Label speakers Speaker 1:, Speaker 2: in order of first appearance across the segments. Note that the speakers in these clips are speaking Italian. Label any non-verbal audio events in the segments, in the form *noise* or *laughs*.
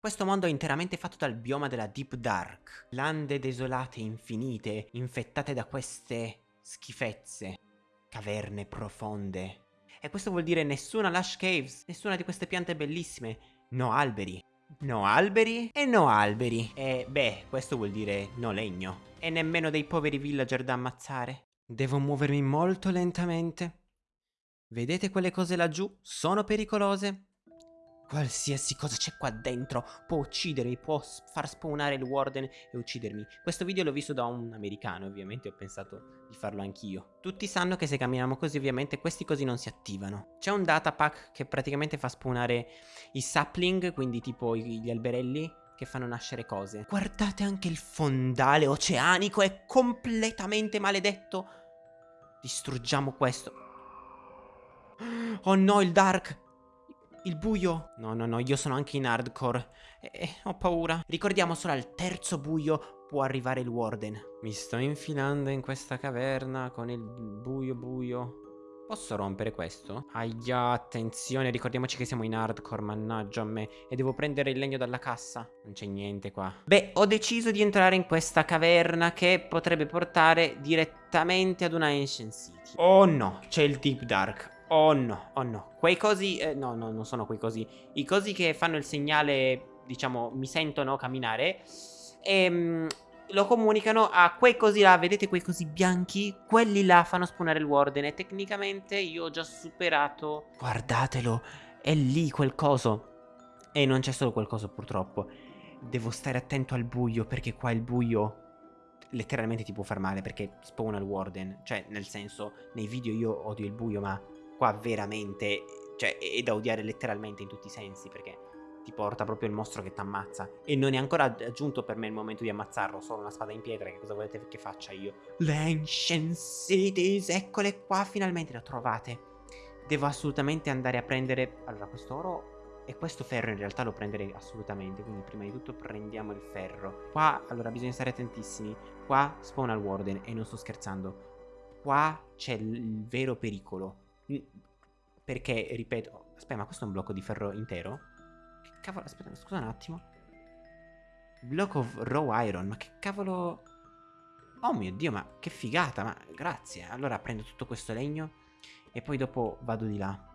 Speaker 1: Questo mondo è interamente fatto dal bioma della Deep Dark. Lande desolate, infinite, infettate da queste schifezze. Caverne profonde. E questo vuol dire nessuna lush caves, nessuna di queste piante bellissime. No alberi. No alberi e no alberi. E beh, questo vuol dire no legno. E nemmeno dei poveri villager da ammazzare. Devo muovermi molto lentamente. Vedete quelle cose laggiù? Sono pericolose. Qualsiasi cosa c'è qua dentro può uccidermi, può far spawnare il warden e uccidermi. Questo video l'ho visto da un americano, ovviamente ho pensato di farlo anch'io. Tutti sanno che se camminiamo così ovviamente questi così non si attivano. C'è un data pack che praticamente fa spawnare i sapling, quindi tipo gli alberelli, che fanno nascere cose. Guardate anche il fondale oceanico, è completamente maledetto. Distruggiamo questo. *gasps* Oh no, il dark! Il buio. No, no, no, io sono anche in hardcore. E, e ho paura. Ricordiamo solo al terzo buio può arrivare il warden. Mi sto infilando in questa caverna con il buio buio. Posso rompere questo? Aia, attenzione, ricordiamoci che siamo in hardcore, mannaggia a me. E devo prendere il legno dalla cassa. Non c'è niente qua. Beh, ho deciso di entrare in questa caverna che potrebbe portare direttamente ad una Ancient City. Oh no, c'è il Deep Dark. Oh no, oh no. Quei cosi... Eh, no, no, non sono quei cosi. I cosi che fanno il segnale, diciamo, mi sentono camminare. Ehm, lo comunicano a quei cosi là, vedete quei cosi bianchi? Quelli là fanno spawnare il warden e tecnicamente io ho già superato... Guardatelo, è lì quel coso. E non c'è solo quel coso purtroppo. Devo stare attento al buio perché qua il buio letteralmente ti può far male perché spawna il warden. Cioè, nel senso, nei video io odio il buio ma qua veramente, cioè, è da odiare letteralmente in tutti i sensi, perché ti porta proprio il mostro che ti ammazza. E non è ancora giunto per me il momento di ammazzarlo, solo una spada in pietra, che cosa volete che faccia io? Le Ancient Cities, eccole qua, finalmente le ho trovate. Devo assolutamente andare a prendere, allora, questo oro e questo ferro in realtà lo prenderei assolutamente, quindi prima di tutto prendiamo il ferro. Qua, allora, bisogna stare attentissimi. Qua spawna il Warden, e non sto scherzando. Qua c'è il vero pericolo perché, ripeto... Aspetta, ma questo è un blocco di ferro intero? Che cavolo... Aspetta, scusa un attimo. Block of raw iron. Ma che cavolo... Oh mio Dio, ma che figata, ma grazie. Allora prendo tutto questo legno e poi dopo vado di là.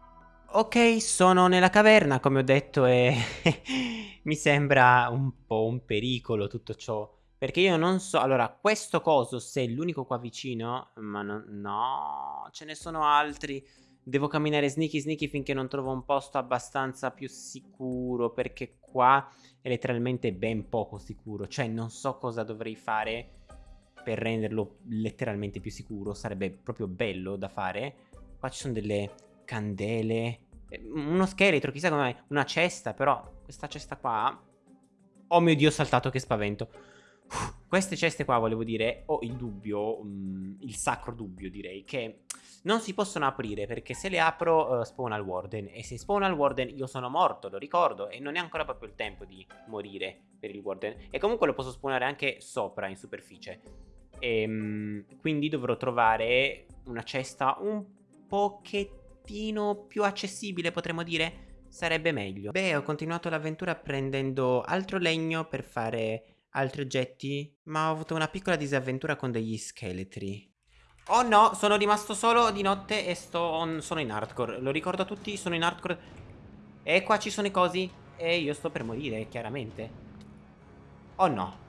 Speaker 1: Ok, sono nella caverna, come ho detto, e *laughs* mi sembra un po' un pericolo tutto ciò. Perché io non so... Allora, questo coso, se è l'unico qua vicino... Ma no, no, ce ne sono altri. Devo camminare sneaky sneaky finché non trovo un posto abbastanza più sicuro perché qua è letteralmente ben poco sicuro. Cioè non so cosa dovrei fare per renderlo letteralmente più sicuro. Sarebbe proprio bello da fare. Qua ci sono delle candele. Eh, uno scheletro, chissà come Una cesta, però questa cesta qua... Oh mio Dio, ho saltato, che spavento. Queste ceste qua, volevo dire, ho il dubbio, um, il sacro dubbio direi, che non si possono aprire perché se le apro uh, spawna il warden e se spawna il warden io sono morto, lo ricordo, e non è ancora proprio il tempo di morire per il warden. E comunque lo posso spawnare anche sopra, in superficie. E, um, quindi dovrò trovare una cesta un pochettino più accessibile, potremmo dire. Sarebbe meglio. Beh, ho continuato l'avventura prendendo altro legno per fare altri oggetti, ma ho avuto una piccola disavventura con degli scheletri. Oh no, sono rimasto solo di notte e sto on, sono in hardcore. Lo ricordo a tutti, sono in hardcore. E qua ci sono i cosi. E io sto per morire, chiaramente. Oh no.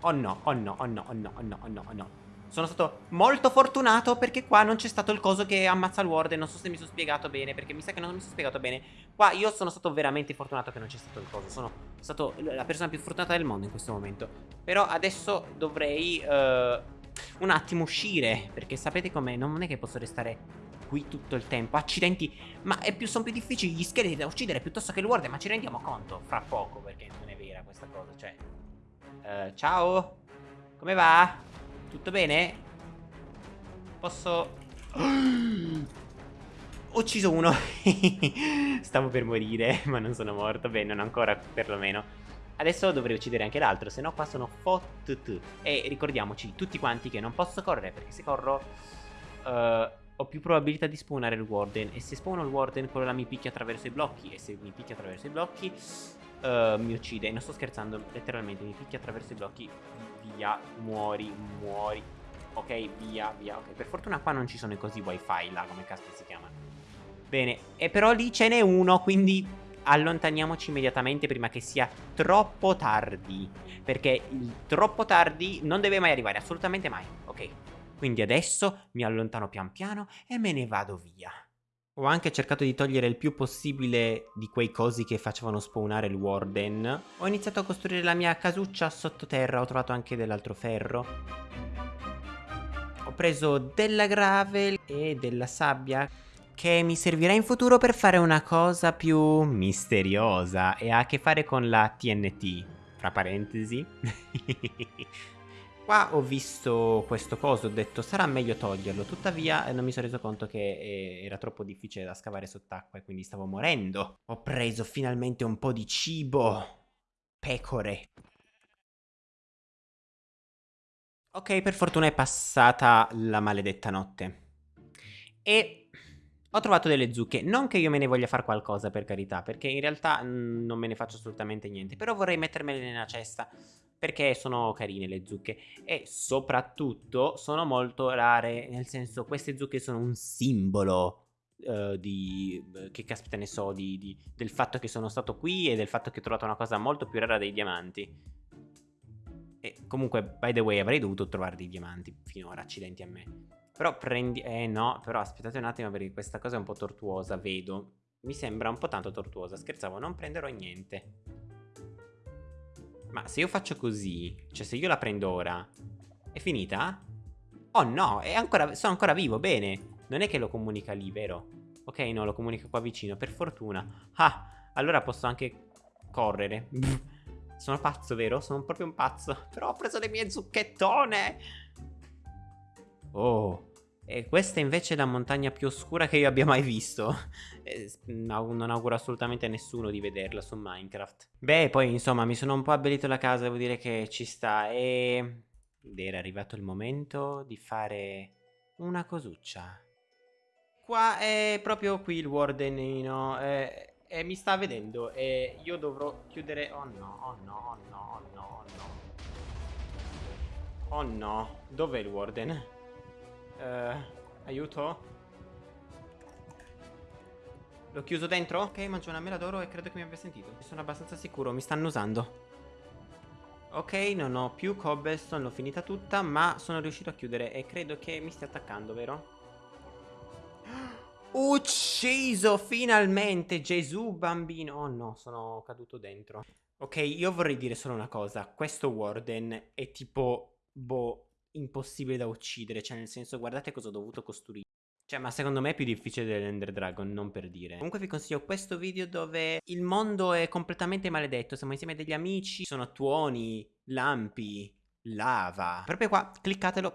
Speaker 1: Oh no, oh no, oh no, oh no, oh no, oh no, oh no. Sono stato molto fortunato perché qua non c'è stato il coso che ammazza il ward Non so se mi sono spiegato bene perché mi sa che non mi sono spiegato bene. Qua io sono stato veramente fortunato che non c'è stato il coso. Sono stato la persona più fortunata del mondo in questo momento. Però adesso dovrei uh, un attimo uscire Perché sapete com'è? Non è che posso restare qui tutto il tempo. Accidenti Ma più, sono più difficili gli scheletri da uccidere piuttosto che il ward Ma ci rendiamo conto? Fra poco perché non è vera questa cosa Cioè. Uh, Ciao Come va? Tutto bene? Posso... Ho *gasps* ucciso uno *laughs* Stavo per morire Ma non sono morto Beh non ancora perlomeno Adesso dovrei uccidere anche l'altro Se no qua sono fottutu E ricordiamoci tutti quanti che non posso correre Perché se corro uh, Ho più probabilità di spawnare il warden E se spawno il warden quello là mi picchia attraverso i blocchi E se mi picchia attraverso i blocchi uh, mi uccide. Non sto scherzando, letteralmente mi picchia attraverso i blocchi. Via, muori, muori. Ok, via, via. Ok, per fortuna qua non ci sono i cosi wifi là, come caspita si chiamano. Bene, e però lì ce n'è uno, quindi allontaniamoci immediatamente prima che sia troppo tardi. Perché il troppo tardi non deve mai arrivare, assolutamente mai. Ok, quindi adesso mi allontano pian piano e me ne vado via. Ho anche cercato di togliere il più possibile di quei cosi che facevano spawnare il Warden. Ho iniziato a costruire la mia casuccia sottoterra, ho trovato anche dell'altro ferro. Ho preso della gravel e della sabbia che mi servirà in futuro per fare una cosa più misteriosa e ha a che fare con la TNT, fra parentesi. *laughs* Qua ho visto questo coso, ho detto sarà meglio toglierlo, tuttavia eh, non mi sono reso conto che eh, era troppo difficile da scavare sott'acqua e quindi stavo morendo. Ho preso finalmente un po' di cibo. Pecore. Ok, per fortuna è passata la maledetta notte. E ho trovato delle zucche, non che io me ne voglia fare qualcosa per carità, perché in realtà mm, non me ne faccio assolutamente niente, però vorrei mettermele nella cesta perché sono carine le zucche e soprattutto sono molto rare, nel senso queste zucche sono un simbolo uh, di, che caspita ne so, di, di, del fatto che sono stato qui e del fatto che ho trovato una cosa molto più rara dei diamanti. E comunque, by the way, avrei dovuto trovare dei diamanti finora, accidenti a me. Però prendi... Eh no, però aspettate un attimo perché questa cosa è un po' tortuosa, vedo. Mi sembra un po' tanto tortuosa, scherzavo, non prenderò niente. Ma se io faccio così, cioè se io la prendo ora, è finita? Oh no, ancora, sono ancora vivo, bene. Non è che lo comunica lì, vero? Ok, no, lo comunica qua vicino, per fortuna. Ah, allora posso anche correre. *laughs* sono pazzo, vero? Sono proprio un pazzo. *laughs* Però ho preso le mie zucchettone. Oh, e questa invece è la montagna più oscura che io abbia mai visto. *laughs* no, non auguro assolutamente a nessuno di vederla su Minecraft. Beh, poi insomma mi sono un po' abbellito la casa, devo dire che ci sta. E... Ed era arrivato il momento di fare una cosuccia. Qua è proprio qui il wardenino. E, e mi sta vedendo. E io dovrò chiudere... Oh no, oh no, oh no, oh no, oh no. Oh no, dov'è il warden? Uh, aiuto? L'ho chiuso dentro? Ok, mangio una mela d'oro e credo che mi abbia sentito. Sono abbastanza sicuro, mi stanno usando. Ok, non ho più cobblestone, l'ho finita tutta, ma sono riuscito a chiudere e credo che mi stia attaccando, vero? *gasps* Ucciso finalmente Gesù bambino Oh no sono caduto dentro Ok io vorrei dire solo una cosa Questo Warden è tipo Boh impossibile da uccidere, cioè nel senso guardate cosa ho dovuto costruire. Cioè, ma secondo me è più difficile dell'Ender Dragon, non per dire. Comunque vi consiglio questo video dove il mondo è completamente maledetto, siamo insieme degli amici, sono tuoni, lampi, lava. Proprio qua, cliccatelo